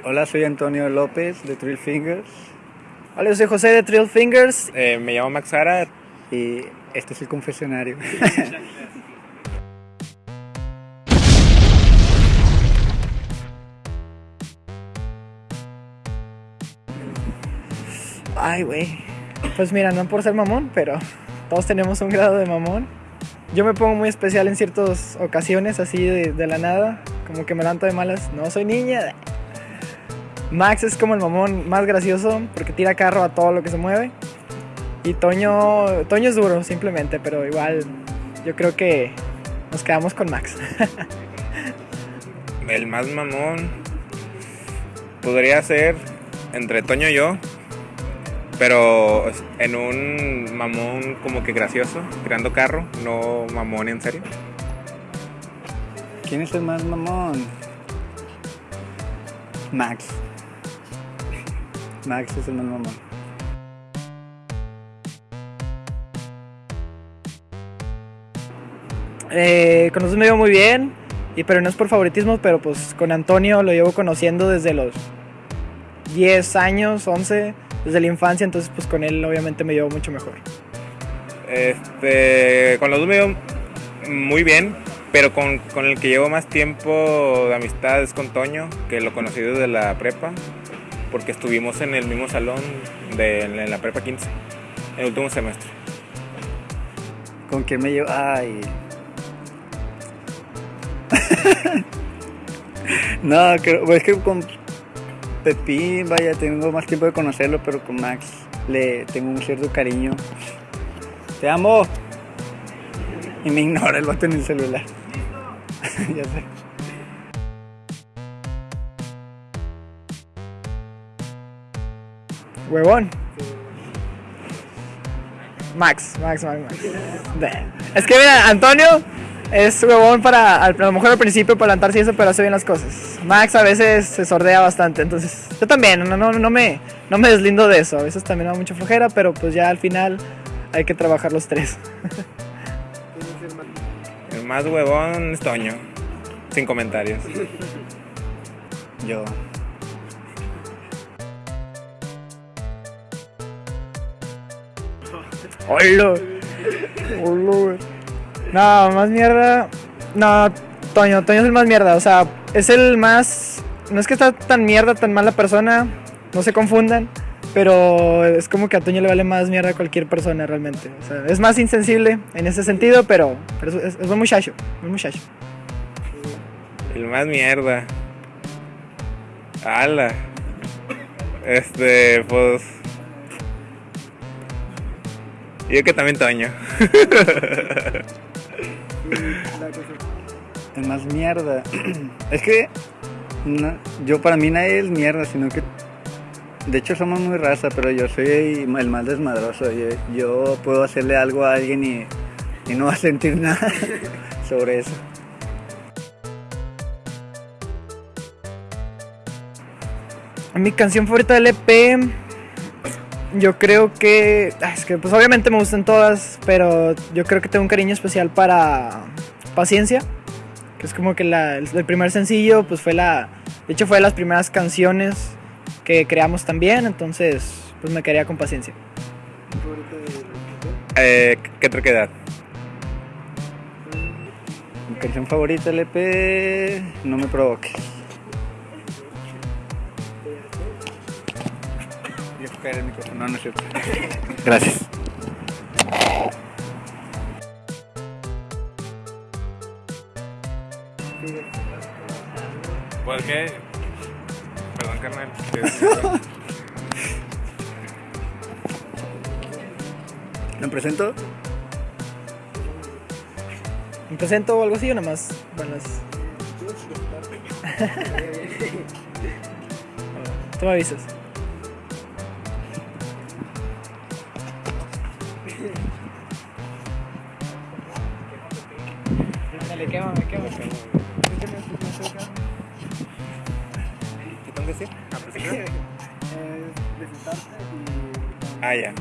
Hola, soy Antonio López de Trill Fingers Hola, yo soy José de Trill Fingers. Eh, me llamo Max Sara. y este es el confesionario. Ay, güey. Pues mira, no por ser mamón, pero todos tenemos un grado de mamón. Yo me pongo muy especial en ciertas ocasiones, así de, de la nada. Como que me levanto de malas. No soy niña. Max es como el mamón más gracioso porque tira carro a todo lo que se mueve. Y Toño, Toño es duro, simplemente, pero igual yo creo que nos quedamos con Max. El más mamón podría ser entre Toño y yo, pero en un mamón como que gracioso, creando carro, no mamón en serio. ¿Quién es el más mamón? Max. Max es el más mamón. Eh, con nosotros me llevo muy bien, y, pero no es por favoritismo, pero pues con Antonio lo llevo conociendo desde los 10 años, 11, desde la infancia, entonces pues con él obviamente me llevo mucho mejor. Este, con los dos me llevo muy bien, pero con, con el que llevo más tiempo de amistad es con Toño, que lo conocí desde la prepa, porque estuvimos en el mismo salón de la prepa 15, en el último semestre. ¿Con quién me llevo? Ay. no, creo, pues es que con Pepín, vaya, tengo más tiempo de conocerlo, pero con Max le tengo un cierto cariño. Te amo. Y me ignora el vato en el celular. ya sé. Huevón. Max, Max, Max, Max. Es que mira, Antonio es huevón para, al- a lo mejor al principio para levantarse y eso, pero hace bien las cosas. Max a veces se sordea bastante, entonces yo también, no, no, no, me, no me deslindo de eso. A veces también me da mucha flojera, pero pues ya al final hay que trabajar los tres. El más huevón es Toño, sin comentarios. Yo. Hola. Hola, güey. No, más mierda. No, Toño, Toño es el más mierda. O sea, es el más. No es que está tan mierda, tan mala persona. No se confundan. Pero es como que a Toño le vale más mierda a cualquier persona realmente. O sea, es más insensible en ese sentido, pero, pero es, es- es un muchacho. Un muchacho. El más mierda. Ala. Este, pues. Yo que también Toño. El más mierda. es que no- yo para mí nadie es mierda, sino que de hecho somos muy raza, pero yo soy el más desmadroso. Yo, yo puedo hacerle algo a alguien y, y no va a sentir nada sobre eso. Mi canción favorita del EP, yo creo que. Es que, pues obviamente me gustan todas, pero yo creo que tengo un cariño especial para Paciencia, que es como que la- el, primer sencillo, pues fue la. De hecho, fue de las primeras canciones que creamos también, entonces, pues me quedaría con Paciencia. Eh, ¿Qué otra edad? Mi canción favorita del EP, no me provoque. Caer el micrófono. No, no es cierto. Gracias. Pues qué. Perdón, carnal. ¿Me presento? ¿Me presento o algo así o nada más? Bueno, las- Tú me avisas. Dale, quémame, quémame. ¿Qué tengo que decir? Ah, presentar. Ah, ya.